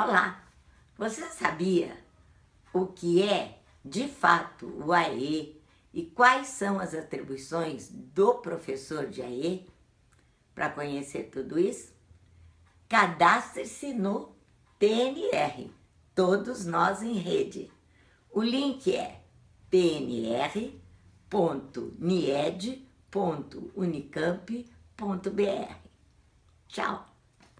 Olá, você sabia o que é, de fato, o AE e quais são as atribuições do professor de AE? Para conhecer tudo isso, cadastre-se no TNR, Todos Nós em Rede. O link é tnr.nied.unicamp.br. Tchau!